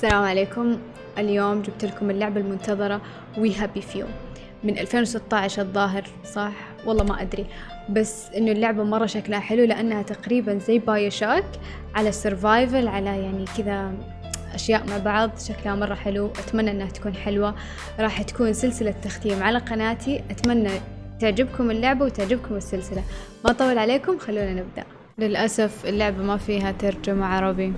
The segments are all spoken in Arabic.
السلام عليكم. اليوم جبت لكم اللعبة المنتظرة We Happy Few من 2016 الظاهر صح؟ والله ما أدري. بس إنه اللعبة مرة شكلها حلو لأنها تقريبا زي BioShock على survival على يعني كذا أشياء مع بعض. شكلها مرة حلو. أتمنى إنها تكون حلوة. راح تكون سلسلة تختيم على قناتي. أتمنى تعجبكم اللعبة وتعجبكم السلسلة. ما أطول عليكم خلونا نبدأ. للأسف اللعبة ما فيها ترجمة عربي.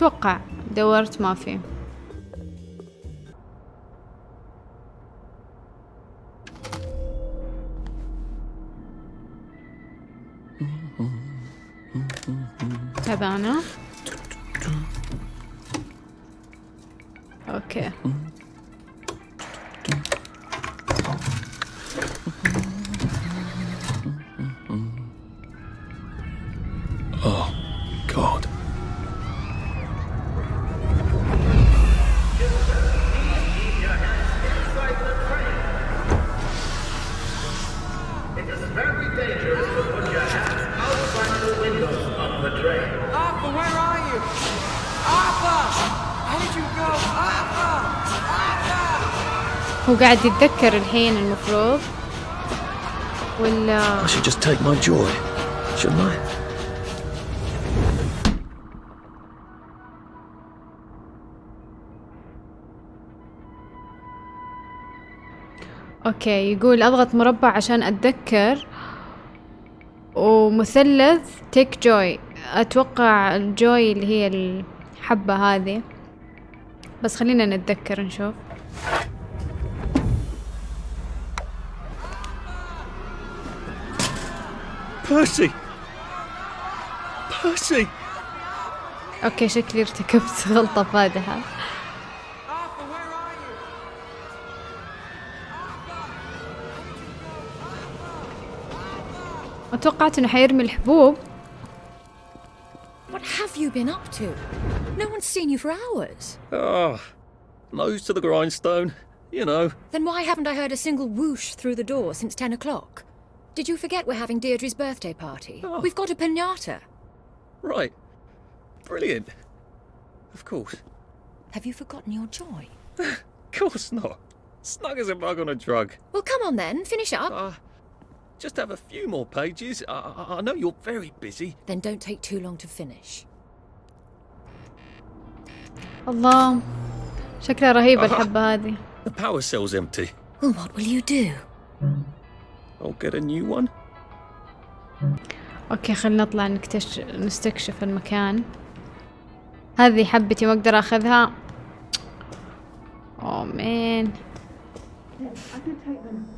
أتوقع دورت ما في. أوكي. Oh, Arthur! هو قاعد يتذكر الحين المفروض ولا I should just take my joy, shouldn't I? أوكي يقول أضغط مربع عشان أتذكر ومثلث تيك جوي أتوقع الجوي اللي هي الحبة هذه بس خلينا نتذكر نشوف Percy! Percy! اوكي شكلي ارتكبت غلطة فادحة Arthur, where are you? اتوقعت انه حيرمي الحبوب What have you been up to? No one's seen you for hours. Ah, nose to the grindstone, you know. Then why haven't I heard a single whoosh through the door since 10 o'clock? Did you forget we're having Deirdre's birthday party? Oh. We've got a pinata. Right. Brilliant. Of course. Have you forgotten your joy? Of course not. Snug as a bug on a drug. Well, come on then, finish up. Ah, just have a few more pages. I, I, I know you're very busy. Then don't take too long to finish. الله شكلها رهيبة الحبة هذه The power cell's empty. Well, what will you do? I'll get a new one. أوكي خلينا نطلع نكتش... نستكشف المكان هذه حبتي ما أقدر أخذها اوه مان I did take them.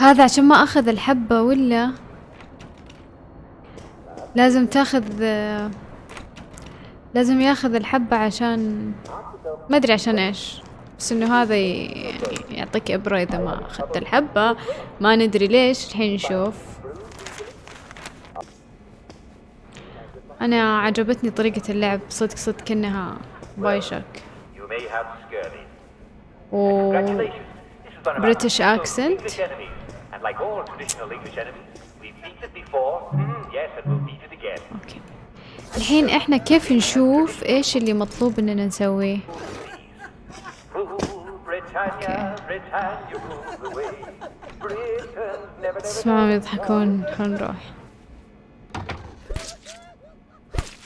هذا عشان ما أخذ الحبة ولا لازم تاخذ لازم ياخذ الحبة عشان ما أدري عشان إيش بس إنه هذا يعطيك إبرة إذا ما أخذت الحبة. ما ندري ليش الحين نشوف. أنا عجبتني طريقة اللعب صدق صدق كأنها بايشك. و British accent. الحين إحنا كيف نشوف إيش اللي مطلوب اننا نسويه؟ تسمعهم يضحكون خلنا نروح.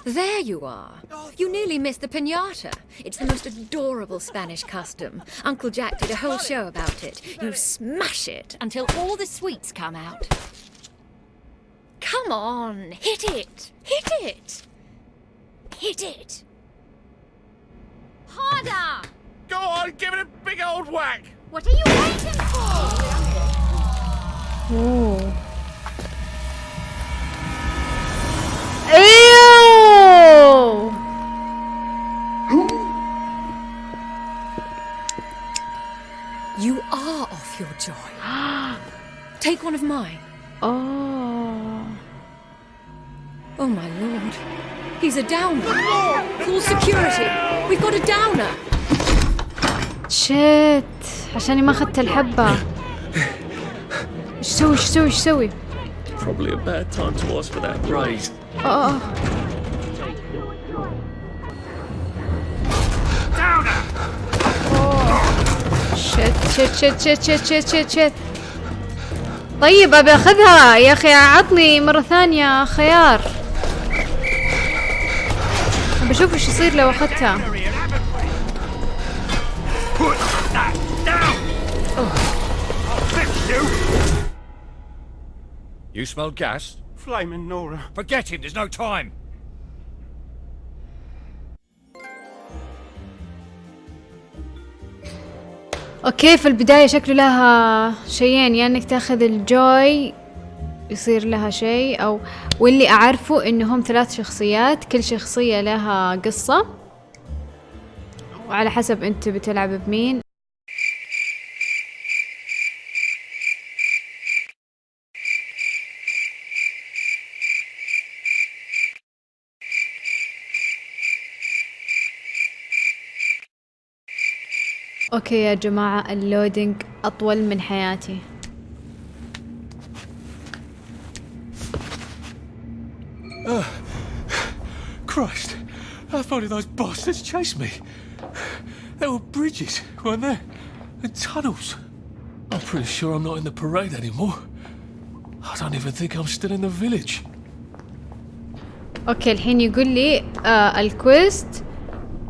There you are. You nearly missed the pinata. It's the most adorable Spanish custom. Uncle Jack did a whole show about it. You smash it until all the sweets come out. Come on, hit it! Hit it! Hit it! Harder! Go on, give it a big old whack. What are you waiting for? Take one of mine. Oh. Oh, my lord. He's a downer. Call security. We've got a downer. Shit. عشانِ ما اخذت الحبة. ايش سوي ايش سوي ايش سوي؟ Probably a bad time to ask for that raise. Oh. Downer. Oh. Shit, shit, shit, shit, shit, shit, shit, shit. طيب أبي أخذها يا أخي عطني مرة ثانية خيار بشوف إيش يصير لو أخذتها You smelled gas? Flaming Nora. Forget him, there's no time. أوكي في البداية شكله لها شيئين يا إنك تأخذ الجوي يصير لها شيء أو واللي أعرفه انهم ثلاث شخصيات كل شخصية لها قصة. وعلى حسب أنت بتلعب بمين. أوكي يا جماعة اللودينج اطول من حياتي Christ, how far did those bastards chase me? There were bridges, weren't there? And tunnels. I'm pretty sure I'm not in the parade anymore. I don't even think I'm still in the village. أوكي الحين يقول لي آه الكويست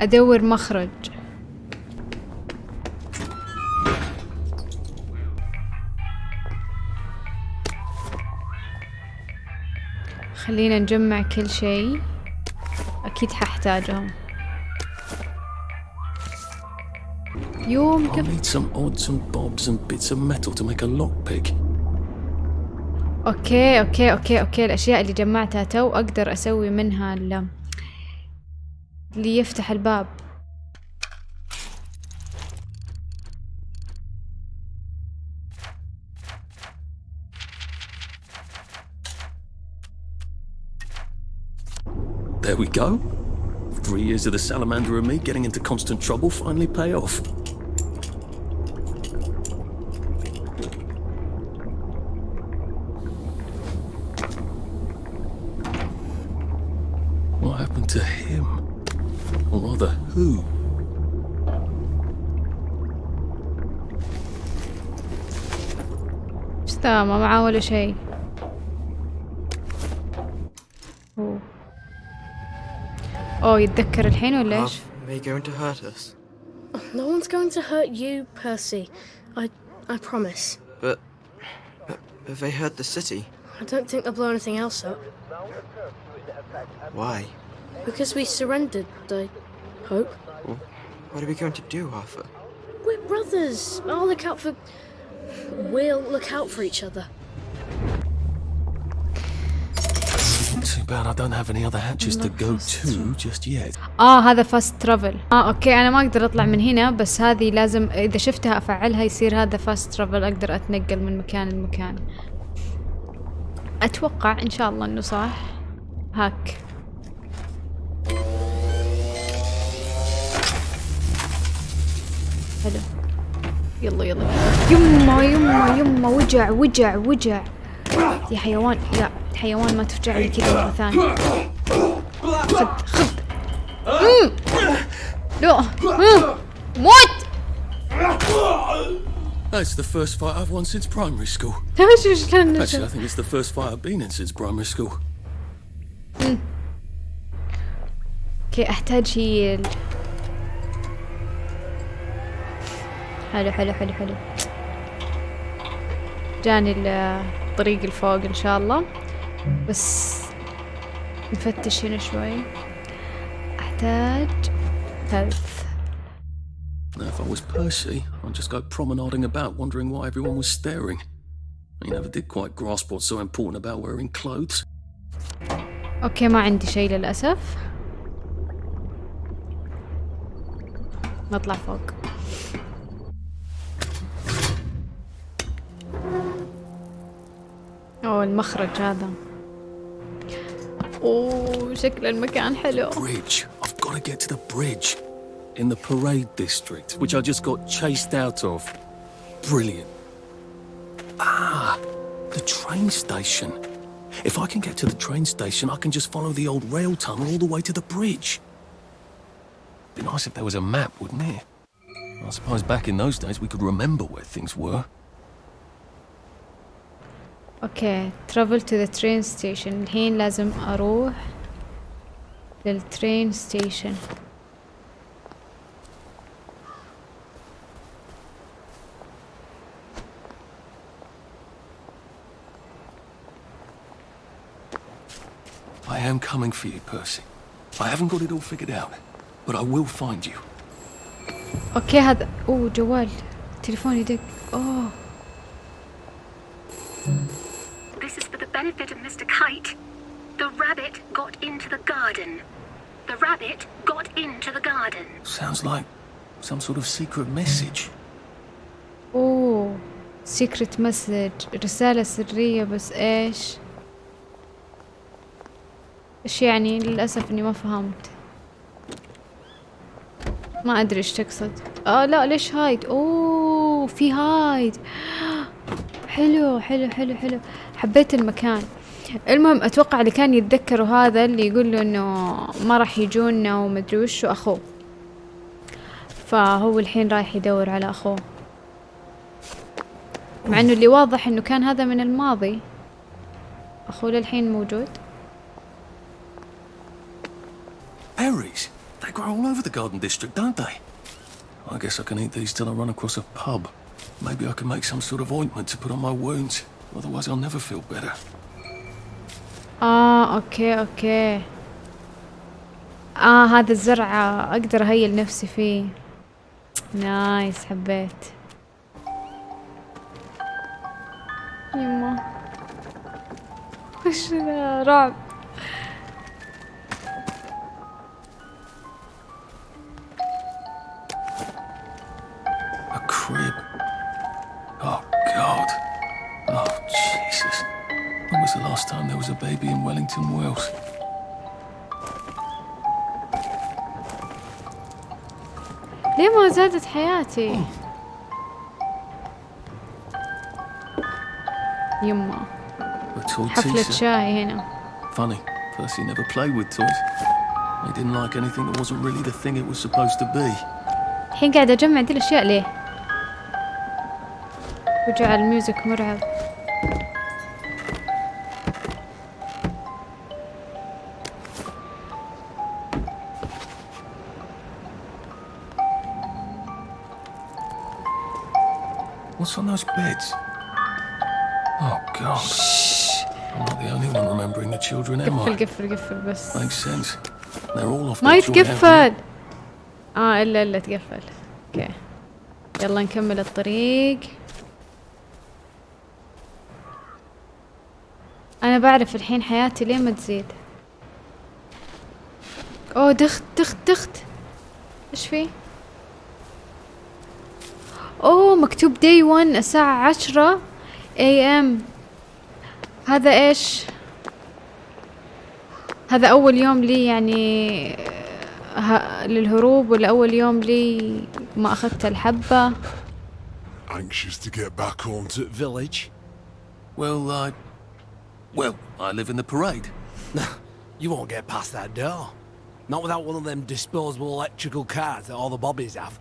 ادور مخرج خلينا نجمع كل شيء. أكيد ححتاجهم يوم كيف need some odds and bobs and bits of metal to make a lockpick. okay okay okay okay. الأشياء اللي جمعتها تو أقدر أسوي منها ال- اللي يفتح الباب. There we go. Three years of the salamander and me getting into constant trouble finally pay off. What happened to him? Or rather, who? ايش ذا ما معاه ولا شيء اوه يتذكر الحين ولا ايش؟ Are they going to hurt us? No one's going to hurt you, Percy. I I promise. But, but have they hurt the city? I don't think they'll blow anything else up. Why? Because we surrendered, I hope. What are we going to do, Arthur? We're brothers. I'll look out for. We'll look out for each other. Too bad I don't have any other hatches to go to just yet. آه هذا فاست ترافل آه أوكي أنا ما أقدر أطلع من هنا بس هذه لازم إذا شفتها أفعلها يصير هذا فاست ترافل أقدر أتنقل من مكان لمكان. أتوقع إن شاء الله إنه صح. هاك. حلو يلا يلا. يما يما يما وجع وجع وجع. يا حيوان لا الحيوان ما تفجع لي كذا مرة ثانية خذ خذ مم. لا مم. موت That's the first fight I've won since primary school. Actually, I think it's the first fight I've been in since primary school. أوكي احتاج هيل حلو حلو حلو حلو جاني ال- الطريق الفوق ان شاء الله بس نفتش هنا شوي احتاج هيلث Now, if I was Percy, I'd just go promenading about, wondering why everyone was staring. I never did quite grasp what's so important about wearing clothes. أوكي ما عندي شيء للاسف نطلع فوق المخرج هذا اوه شكل المكان حلو Bridge. I've got to get to the bridge. In the parade district, which I just got chased out of. Brilliant. Ah, the train station. If I can get to the train station, I can just follow the old rail tunnel all the way to the bridge. Be nice if there was a map, wouldn't it? I suppose back in those days we could remember where things were. اوكي travel to the train station الحين لازم اروح للترين ستيشن I am coming for you, Percy. I haven't got it all figured out, but I will find you. اوكي هذا اوه جوال تليفوني يدق اوه rabbit got into the garden. The rabbit got into the garden. Sounds like some sort of secret message. اوه سيكرت مسج رسالة سرية بس إيش؟ إيش يعني؟ للأسف إني ما فهمت. ما أدري إيش تقصد. آه لا ليش هايد أوه في هايد حلو حلو حلو حلو. حبيت المكان. المهم أتوقع اللي كان يتذكروا هذا اللي يقول له انه ما راح يجونا ومدري وش اخوه فهو الحين رايح يدور على اخوه مع انه اللي واضح انه كان هذا من الماضي اخوه للحين موجود Berries. They grow all over the garden district, don't they? I guess I can eat these till I run across a pub. Maybe I can make some sort of ointment to put on my wounds. Otherwise I'll never feel better. آه أوكي أوكي. آه هذا الزرع أقدر اهيل نفسي فيه. نايس حبيت. يما. وش رعب. Wellington, Wales? ليه ما زادت حياتي يما حفلة. شاي هنا Funny, Percy never played with toys. He didn't like anything that wasn't really the thing it was supposed to be. الحين قاعدة أجمع دي الأشياء ليه؟ وجعل الميوزك مرعب What's on those beds? Oh, God. I'm not the only one remembering the children, am I? قفل قفل بس Makes sense. They're all off ما. يتقفل آه الا الا تقفل أوكي يلا نكمل الطريق أنا بعرف الحين حياتي ليه ما تزيد اوه دخت دخت دخت إيش في اوه مكتوب داي 1 الساعة عشرة اي ام هذا إيش هذا اول يوم لي يعني. للهروب ولا اول يوم لي ما اخذت الحبة Anxious to get back home to the village? Well, I. Well, I live in the parade. You won't get past that door. Not without one of them disposable electrical cars that all the bobbies have.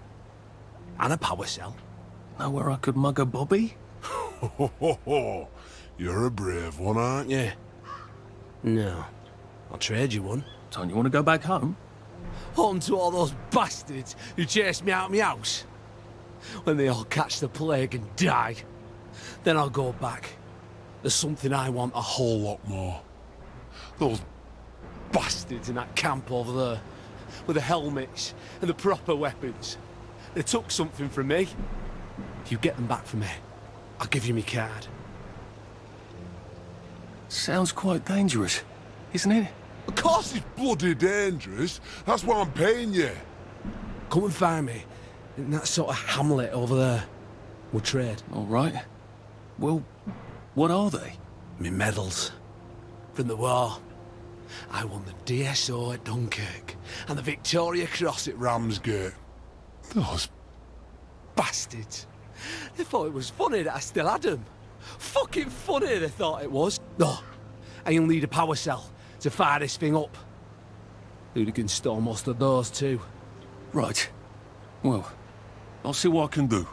And a power cell. Know where I could mug a bobby? Ho, ho, ho. You're a brave one, aren't you? No. I'll trade you one. Don't you want to go back home? Home to all those bastards who chased me out of my house. When they all catch the plague and die. Then I'll go back. There's something I want a whole lot more. Those bastards in that camp over there. With the helmets and the proper weapons. They took something from me. If you get them back for me, I'll give you my card. Sounds quite dangerous, isn't it? Of course it's bloody dangerous. That's why I'm paying you. Come and find me in that sort of hamlet over there. We'll trade. All right. Well, what are they? Me medals. From the war. I won the DSO at Dunkirk and the Victoria Cross at Ramsgate. Those bastards. They thought it was funny that I still had them. Fucking funny they thought it was. No, I only need a power cell to fire this thing up. Hooligan stole most of those too. Right. Well, I'll see what I can do.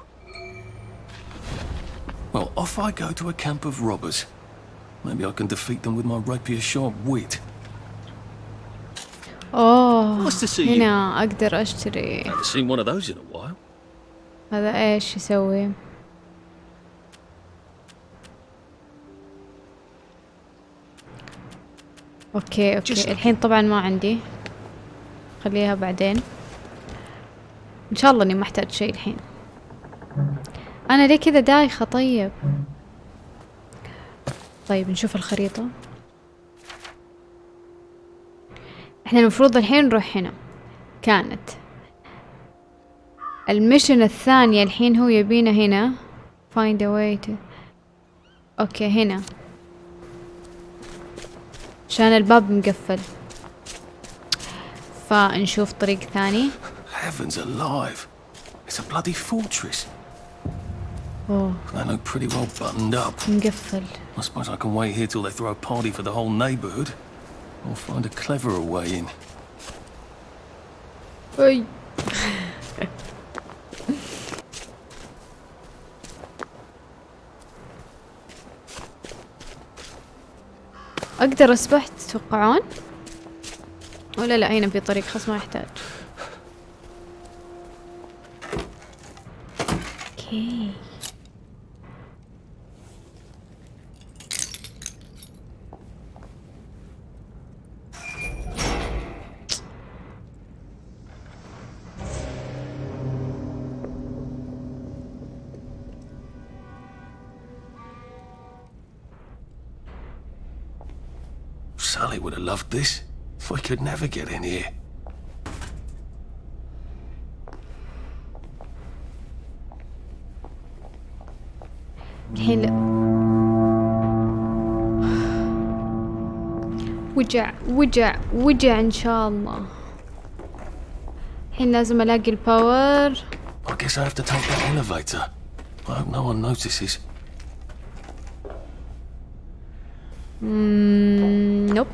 Well, off I go to a camp of robbers. Maybe I can defeat them with my rapier sharp wit. اوه Nice to see you. هنا اقدر اشتري Haven't seen one of those in a while. هذا إيش يسوي. okay okay. الحين طبعا ما عندي. خليها بعدين. إن شاء الله إني ما احتاج شيء الحين. أنا ليه كذا دايخة؟ طيب. طيب نشوف الخريطة. إحنا المفروض الحين نروح هنا. كانت. ال mission الثانية الحين هو يبينا هنا find a way to أوكي هنا عشان الباب مقفل فنشوف طريق ثاني Heavens alive. It's a bloody fortress. اوه They look pretty well buttoned up. مقفل I suppose I can wait here till they throw a party for the whole neighborhood. Or find a cleverer way in. اي أقدر أسبح تتوقعون؟ ولا لا هنا في طريق خلاص ما يحتاج. أوكي. would have loved this. We could never get in here. الحين لا وجع وجع وجع ان شاء الله الحين لازم الاقي الباور I guess I have to take that elevator. I hope no one notices. مم، نوب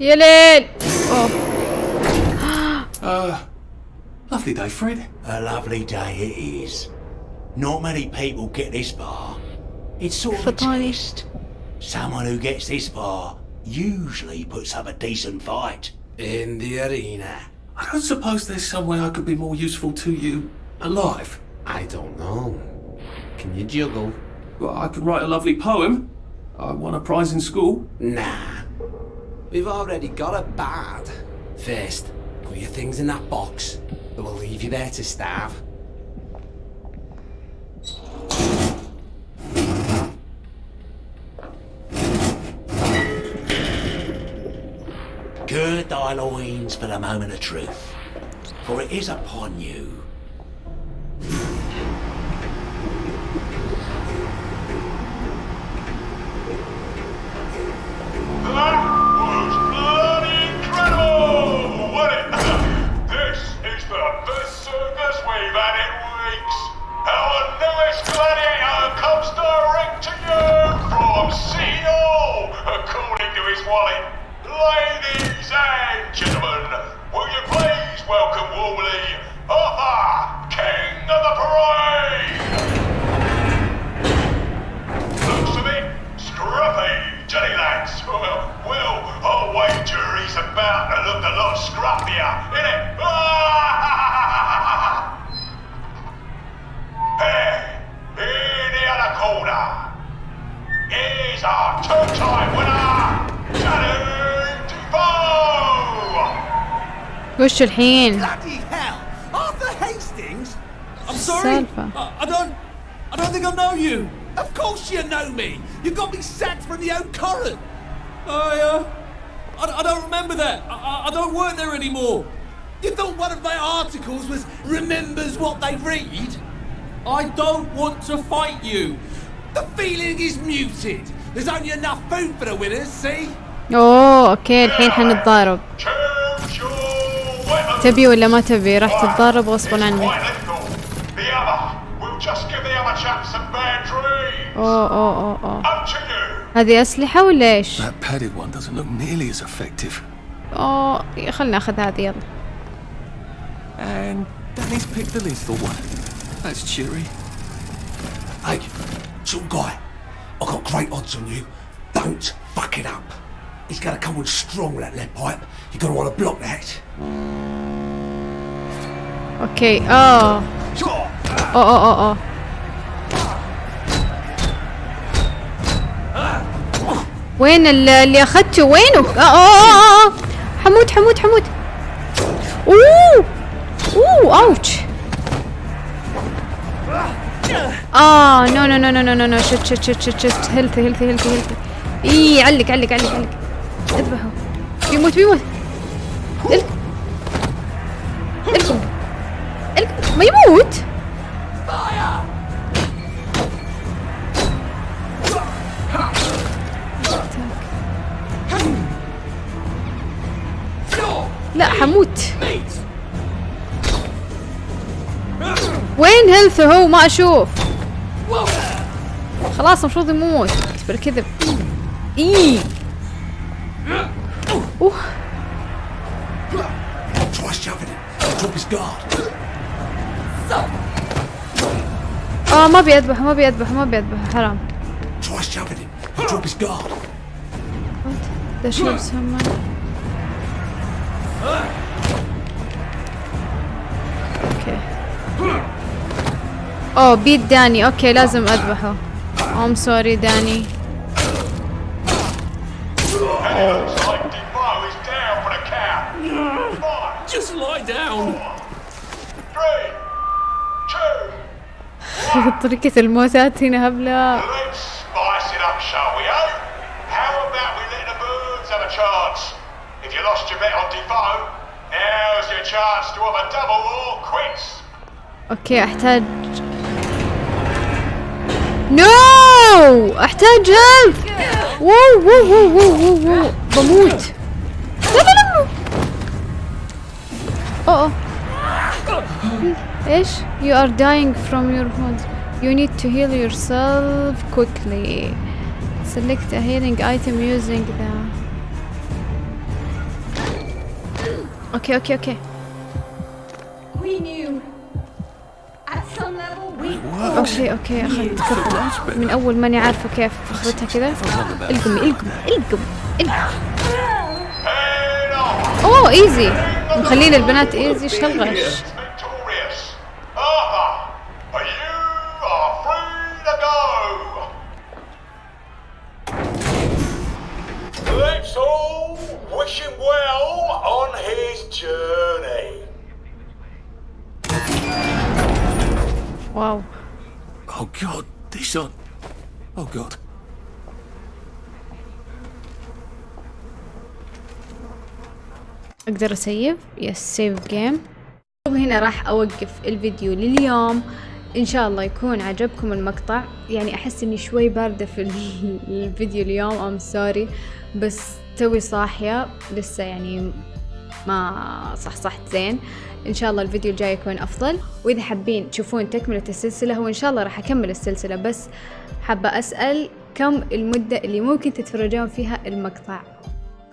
Heal it! Oh. uh, lovely day, Fred. A lovely day it is. Not many people get this far. It's sort of a test. Someone who gets this far usually puts up a decent fight in the arena. I don't suppose there's some way I could be more useful to you alive. I don't know. Can you juggle? Well, I could write a lovely poem. I won a prize in school. Nah, We've already got a bad. First, put your things in that box. Or we'll leave you there to starve. Gird thy loins for the moment of truth, for it is upon you. Comes direct to you from Hall, according to his wallet. Ladies and gentlemen, will you please welcome warmly Arthur, King of the Parade? Looks a bit scruffy, Johnny lads. Well, well, I'll wager he's about to look a lot scruffier, innit? hey, holder. He's our two-time winner, Johnny Defoe! Wash your hand. Bloody hell! Arthur Hastings? I'm sorry. I, I don't... I don't think I know you. Of course you know me. You got me sacked from the old current. I, uh... I, I don't remember that. I, I don't work there anymore. You thought one of my articles was remembers what they read? I don't want to fight you. The feeling is muted. There's only enough food for the winners, see? اوه أوكي الحين حنتضارب تبي ولا ما تبي راح تتضارب غصبا عنك The other. We'll just give the other chap some bad dreams. اوه اوه اوه اوه Up to you. هذه اسلحة ولا إيش؟ That padded one doesn't look nearly as effective. اوه خلنا ناخذ هذه يلا And Danny's picked the lethal one. That's cheery. Hey, some guy, I got great odds on you. Don't fuck it up. He's gonna come on strong with that lead pipe. You're gonna want to block that. اوكي اه اوه اوه اوه اوه وين ال- اللي اخذته وينه؟ اه اه اه اه حمود حمود حمود اوه اوه اوتش آه نو نو نو نو نو نو نو شت شت شت شت شت هيلثي هيلثي هيلثي هيلثي إي علق علق علق علق. اذبحه. بيموت بيموت إلك. الكم الكم ما يموت. لا حموت. وين هيلث هو؟ ما أشوف. خلاص المفروض يموت. بالكذب اي أوه. آه ما بيذبح ما بيذبح ما بيذبح حرام. Him. Drop اوه بيت داني أوكي لازم أذبحه. ام سوري داني طريقة الموتات هنا هبلة أوكي أحتاج نو احتاج هيلث واو واو واو واو واو واو بموت لا لا لا اوه أوه. ايش you are dying from your wounds you need to heal yourself quickly select a healing item using the اوكي اوكي اوكي We knew. At some level, we أوكي أوكي اخذت فكرة من أول ماني عارفة كيف اخذتها كذا. القمي القمي القمي أوه إيزي. مخلين البنات إيزي. إيش أقدر ا save yes save game هنا راح أوقف الفيديو لليوم. إن شاء الله يكون عجبكم المقطع. يعني أحس إني شوي باردة في ال- الفيديو اليوم. I'm sorry بس توي صاحية. لسه يعني ما صحصحت زين. إن شاء الله الفيديو الجاي يكون أفضل. وإذا حابين تشوفون تكملة السلسلة هو إن شاء الله راح أكمل السلسلة. بس حابة أسأل كم المدة اللي ممكن تتفرجون فيها المقطع؟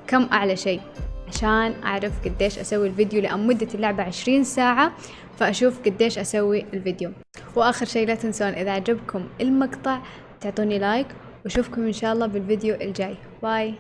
كم أعلى شيء؟ عشان أعرف قديش أسوي الفيديو لأن مدة اللعبة عشرين ساعة فأشوف قديش أسوي الفيديو. وآخر شيء لا تنسون إذا عجبكم المقطع تعطوني like وأشوفكم إن شاء الله بالفيديو الجاي. bye